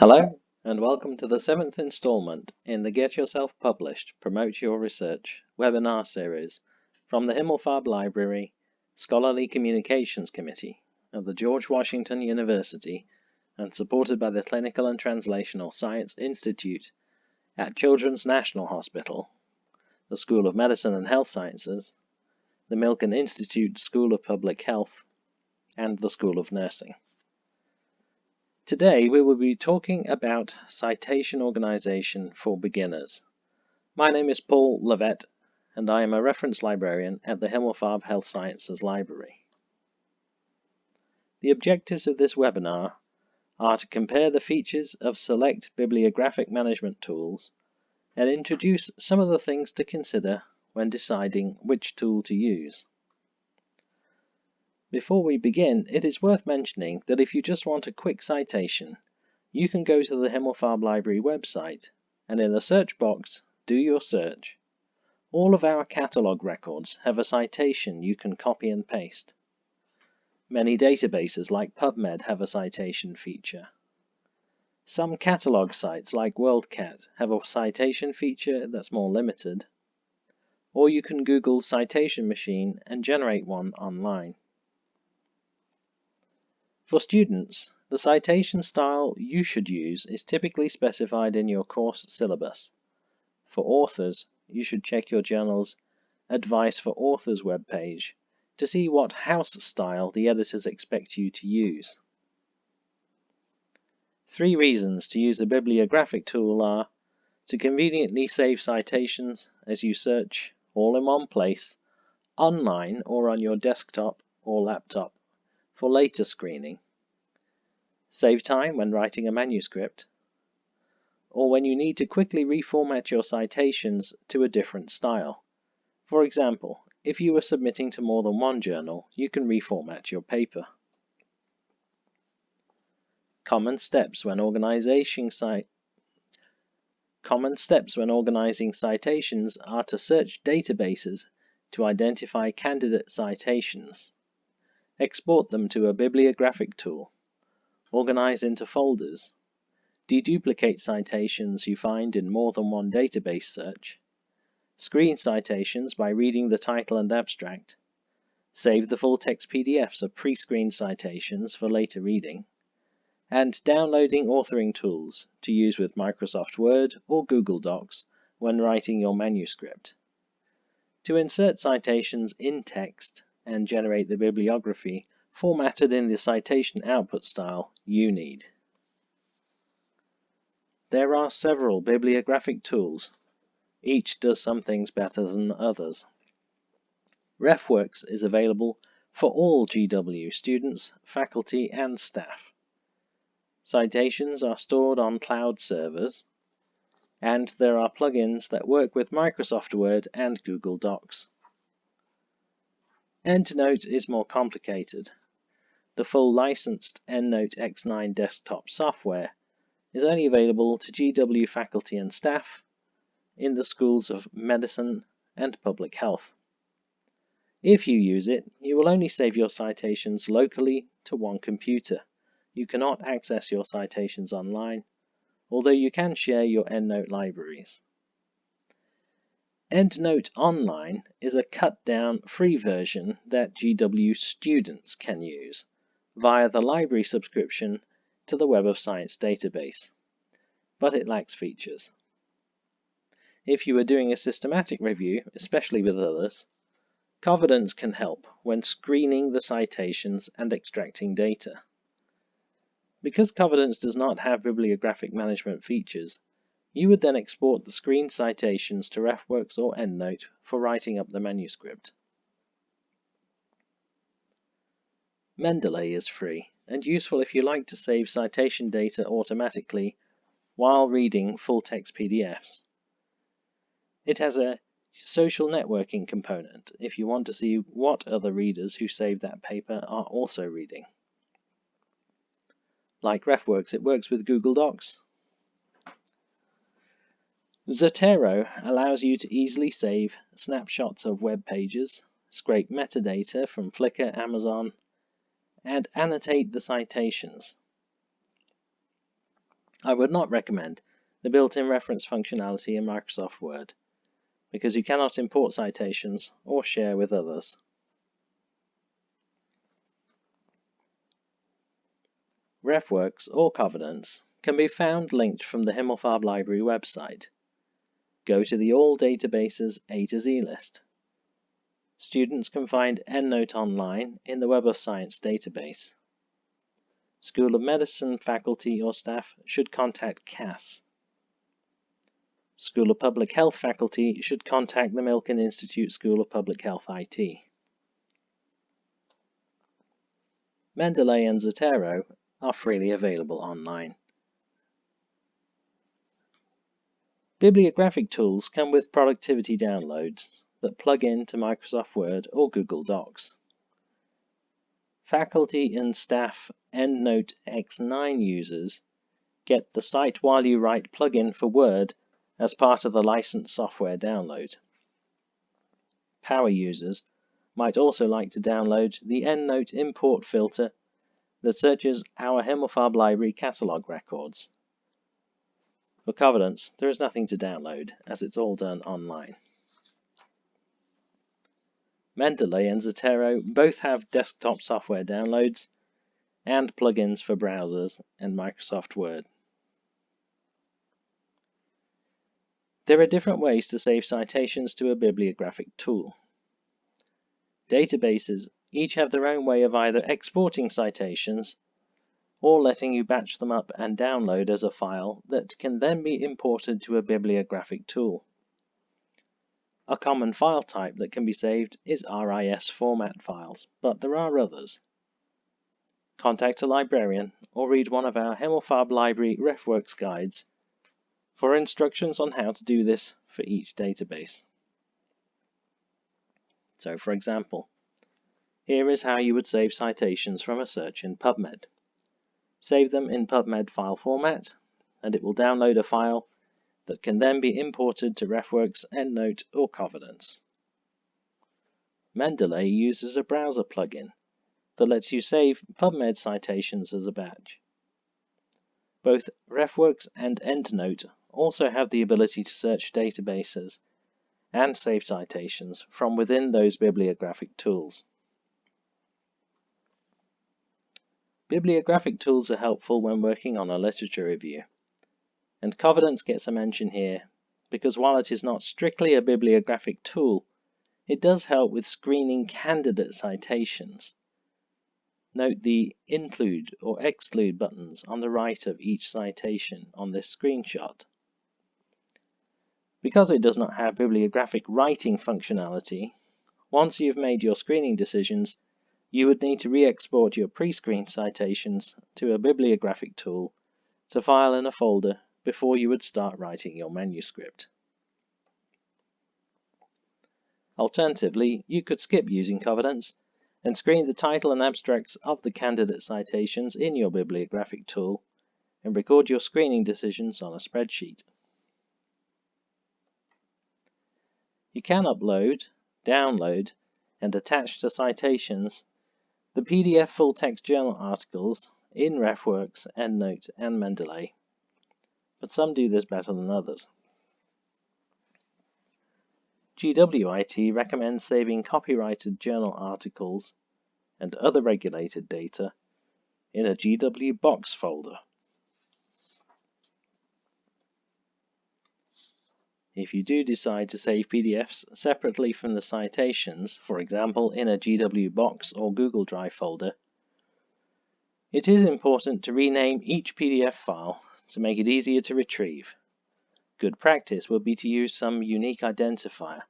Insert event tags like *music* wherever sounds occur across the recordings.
Hello, and welcome to the seventh installment in the Get Yourself Published Promote Your Research webinar series from the Himmelfarb Library Scholarly Communications Committee of the George Washington University and supported by the Clinical and Translational Science Institute at Children's National Hospital, the School of Medicine and Health Sciences, the Milken Institute School of Public Health, and the School of Nursing. Today we will be talking about citation organization for beginners. My name is Paul Levett and I am a reference librarian at the Himmelfarb Health Sciences Library. The objectives of this webinar are to compare the features of select bibliographic management tools and introduce some of the things to consider when deciding which tool to use. Before we begin, it is worth mentioning that if you just want a quick citation, you can go to the Himmelfarb Library website and in the search box, do your search. All of our catalogue records have a citation you can copy and paste. Many databases like PubMed have a citation feature. Some catalogue sites like WorldCat have a citation feature that's more limited. Or you can Google Citation Machine and generate one online. For students, the citation style you should use is typically specified in your course syllabus. For authors, you should check your journal's Advice for Authors webpage to see what house style the editors expect you to use. Three reasons to use a bibliographic tool are to conveniently save citations as you search all in one place, online or on your desktop or laptop, for later screening. Save time when writing a manuscript, or when you need to quickly reformat your citations to a different style. For example, if you are submitting to more than one journal, you can reformat your paper. Common steps when Common steps when organizing citations are to search databases to identify candidate citations. Export them to a bibliographic tool. Organize into folders. Deduplicate citations you find in more than one database search. Screen citations by reading the title and abstract. Save the full-text PDFs of pre-screened citations for later reading. And downloading authoring tools to use with Microsoft Word or Google Docs when writing your manuscript. To insert citations in text, and generate the bibliography formatted in the citation output style you need. There are several bibliographic tools. Each does some things better than others. RefWorks is available for all GW students, faculty, and staff. Citations are stored on cloud servers, and there are plugins that work with Microsoft Word and Google Docs. EndNote is more complicated. The full licensed EndNote X9 desktop software is only available to GW faculty and staff in the schools of medicine and public health. If you use it, you will only save your citations locally to one computer. You cannot access your citations online, although you can share your EndNote libraries. EndNote Online is a cut-down free version that GW students can use via the library subscription to the Web of Science database, but it lacks features. If you are doing a systematic review, especially with others, Covidence can help when screening the citations and extracting data. Because Covidence does not have bibliographic management features, you would then export the screen citations to RefWorks or EndNote for writing up the manuscript. Mendeley is free and useful if you like to save citation data automatically while reading full-text PDFs. It has a social networking component if you want to see what other readers who saved that paper are also reading. Like RefWorks, it works with Google Docs, Zotero allows you to easily save snapshots of web pages, scrape metadata from Flickr, Amazon, and annotate the citations. I would not recommend the built-in reference functionality in Microsoft Word because you cannot import citations or share with others. RefWorks or Covidence can be found linked from the Himmelfarb Library website. Go to the All Databases A to Z list. Students can find EndNote online in the Web of Science database. School of Medicine faculty or staff should contact CAS. School of Public Health faculty should contact the Milken Institute School of Public Health IT. Mendeley and Zotero are freely available online. Bibliographic tools come with productivity downloads that plug into Microsoft Word or Google Docs. Faculty and staff EndNote X9 users get the Cite While You Write plugin for Word as part of the licensed software download. Power users might also like to download the EndNote import filter that searches our Himmelfarb library catalog records. For Covidence, there is nothing to download, as it's all done online. Mendeley and Zotero both have desktop software downloads and plugins for browsers and Microsoft Word. There are different ways to save citations to a bibliographic tool. Databases each have their own way of either exporting citations or letting you batch them up and download as a file that can then be imported to a bibliographic tool. A common file type that can be saved is RIS format files, but there are others. Contact a librarian or read one of our Himmelfarb Library RefWorks guides for instructions on how to do this for each database. So for example, here is how you would save citations from a search in PubMed. Save them in PubMed file format, and it will download a file that can then be imported to RefWorks, EndNote, or Covidence. Mendeley uses a browser plugin that lets you save PubMed citations as a batch. Both RefWorks and EndNote also have the ability to search databases and save citations from within those bibliographic tools. Bibliographic tools are helpful when working on a literature review. And Covidence gets a mention here because while it is not strictly a bibliographic tool, it does help with screening candidate citations. Note the include or exclude buttons on the right of each citation on this screenshot. Because it does not have bibliographic writing functionality, once you've made your screening decisions, you would need to re-export your pre-screened citations to a bibliographic tool to file in a folder before you would start writing your manuscript. Alternatively, you could skip using Covidence and screen the title and abstracts of the candidate citations in your bibliographic tool and record your screening decisions on a spreadsheet. You can upload, download, and attach to citations the PDF full-text journal articles in RefWorks, EndNote, and Mendeley but some do this better than others. GWIT recommends saving copyrighted journal articles and other regulated data in a GW Box folder. If you do decide to save PDFs separately from the citations, for example in a GW Box or Google Drive folder, it is important to rename each PDF file to make it easier to retrieve. Good practice would be to use some unique identifier,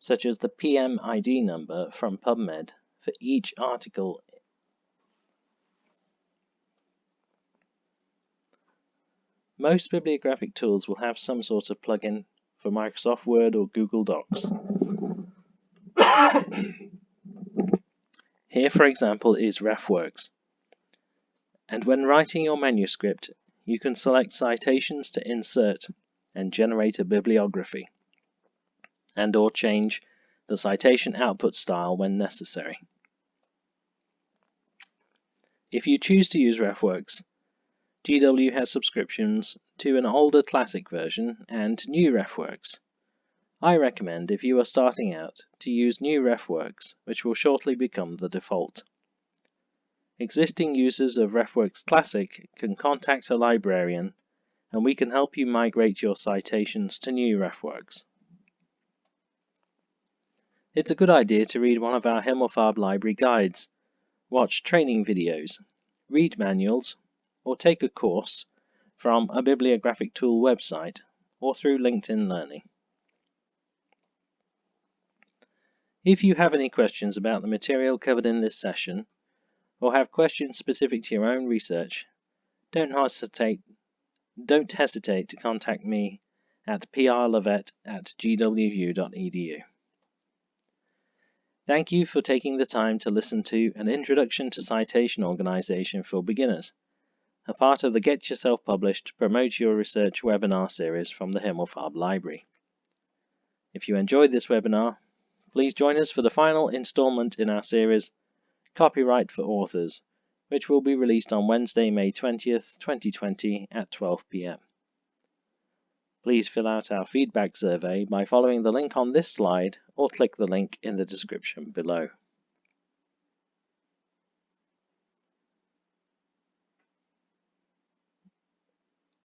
such as the PMID number from PubMed for each article Most bibliographic tools will have some sort of plugin for Microsoft Word or Google Docs. *coughs* Here, for example, is RefWorks. And when writing your manuscript, you can select citations to insert and generate a bibliography, and or change the citation output style when necessary. If you choose to use RefWorks, GW has subscriptions to an older classic version and new RefWorks. I recommend, if you are starting out, to use new RefWorks, which will shortly become the default. Existing users of RefWorks Classic can contact a librarian and we can help you migrate your citations to new RefWorks. It's a good idea to read one of our Himmelfarb library guides, watch training videos, read manuals, or take a course from a bibliographic tool website or through LinkedIn Learning. If you have any questions about the material covered in this session, or have questions specific to your own research, don't hesitate, don't hesitate to contact me at prlevett at gwvu.edu. Thank you for taking the time to listen to an Introduction to Citation Organization for Beginners, a part of the Get Yourself Published Promote Your Research webinar series from the Himmelfarb Library. If you enjoyed this webinar, Please join us for the final installment in our series, Copyright for Authors, which will be released on Wednesday, May 20th, 2020 at 12 pm. Please fill out our feedback survey by following the link on this slide or click the link in the description below.